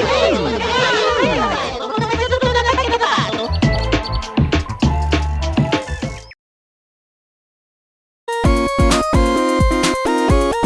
hey